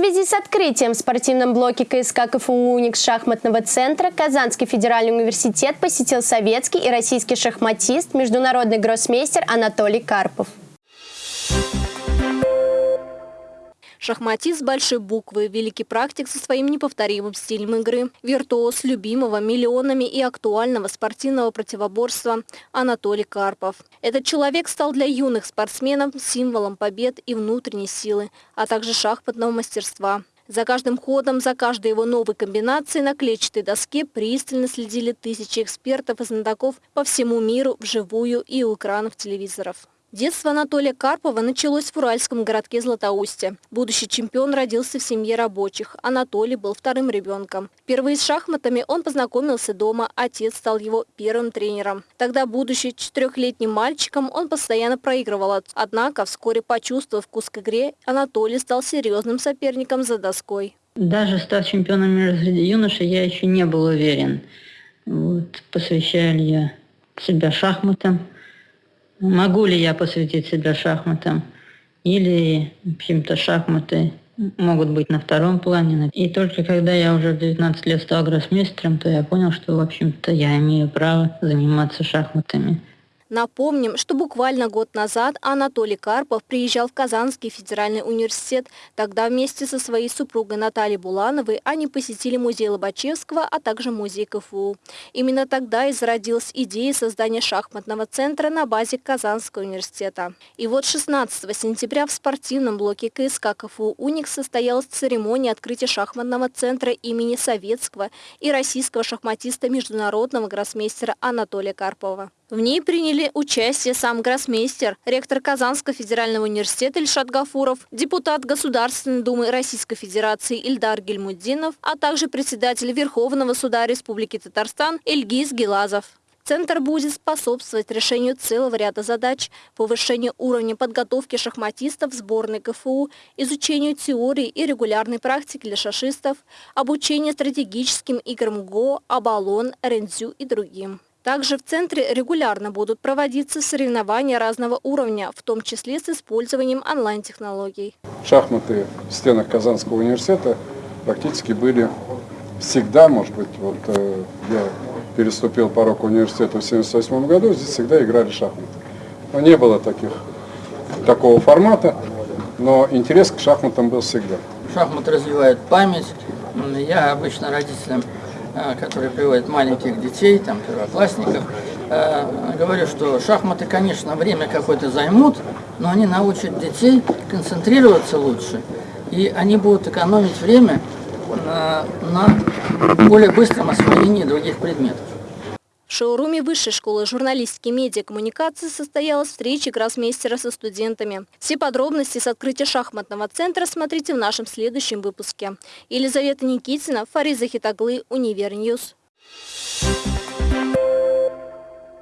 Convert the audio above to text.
связи с открытием в спортивном блоке КСК КФУ «Уникс» шахматного центра Казанский федеральный университет посетил советский и российский шахматист, международный гроссмейстер Анатолий Карпов. Шахматист большой буквы, великий практик со своим неповторимым стилем игры, виртуоз любимого миллионами и актуального спортивного противоборства Анатолий Карпов. Этот человек стал для юных спортсменов символом побед и внутренней силы, а также шахматного мастерства. За каждым ходом, за каждой его новой комбинацией на клетчатой доске пристально следили тысячи экспертов и знатоков по всему миру вживую и у экранов телевизоров. Детство Анатолия Карпова началось в уральском городке Златоусте. Будущий чемпион родился в семье рабочих. Анатолий был вторым ребенком. Впервые с шахматами он познакомился дома, отец стал его первым тренером. Тогда, будучи четырехлетним мальчиком, он постоянно проигрывал. Однако, вскоре почувствовав вкус к игре, Анатолий стал серьезным соперником за доской. Даже став чемпионом мира среди юношей, я еще не был уверен, вот, посвящаю ли я себя шахматам. Могу ли я посвятить себя шахматам? Или, в общем-то, шахматы могут быть на втором плане. И только когда я уже в 19 лет стал гроссмейстером, то я понял, что, в общем-то, я имею право заниматься шахматами. Напомним, что буквально год назад Анатолий Карпов приезжал в Казанский федеральный университет. Тогда вместе со своей супругой Натальей Булановой они посетили музей Лобачевского, а также музей КФУ. Именно тогда и зародилась идея создания шахматного центра на базе Казанского университета. И вот 16 сентября в спортивном блоке КСК КФУ «Уникс» состоялась церемония открытия шахматного центра имени советского и российского шахматиста международного гроссмейстера Анатолия Карпова. В ней приняли участие сам гроссмейстер, ректор Казанского федерального университета Ильшат Гафуров, депутат Государственной Думы Российской Федерации Ильдар Гельмуддинов, а также председатель Верховного суда Республики Татарстан Эльгиз Гелазов. Центр будет способствовать решению целого ряда задач, повышению уровня подготовки шахматистов сборной КФУ, изучению теории и регулярной практики для шашистов, обучению стратегическим играм ГО, Абалон, Рензю и другим. Также в центре регулярно будут проводиться соревнования разного уровня, в том числе с использованием онлайн-технологий. Шахматы в стенах Казанского университета практически были всегда, может быть, вот э, я переступил порог университета в 1978 году, здесь всегда играли шахматы. Но не было таких, такого формата, но интерес к шахматам был всегда. Шахматы развивают память. Я обычно родителям Э, которые приводят маленьких детей, там, первоклассников, э, говорю, что шахматы, конечно, время какое-то займут, но они научат детей концентрироваться лучше, и они будут экономить время на, на более быстром освоении других предметов. В шоуруме Высшей школы журналистики и медиакоммуникации состоялась встреча гроссмейстера со студентами. Все подробности с открытия шахматного центра смотрите в нашем следующем выпуске. Елизавета Никитина, Фарид Захитоглы, Универ News. Thank